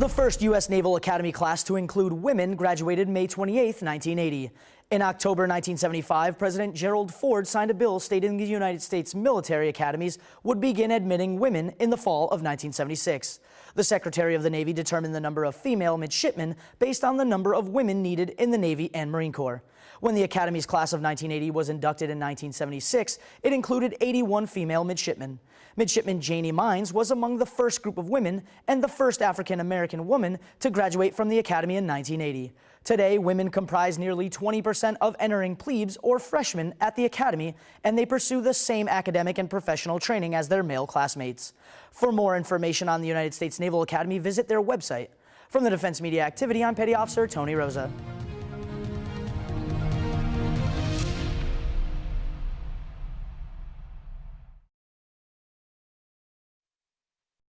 The first U.S. Naval Academy class to include women graduated May 28, 1980. In October 1975, President Gerald Ford signed a bill stating the United States military academies would begin admitting women in the fall of 1976. The Secretary of the Navy determined the number of female midshipmen based on the number of women needed in the Navy and Marine Corps. When the Academy's class of 1980 was inducted in 1976, it included 81 female midshipmen. Midshipman Janie Mines was among the first group of women and the first African American woman to graduate from the Academy in 1980. Today, women comprise nearly 20% of entering plebes or freshmen at the Academy, and they pursue the same academic and professional training as their male classmates. For more information on the United States Naval Academy, visit their website. From the Defense Media Activity, I'm Petty Officer Tony Rosa.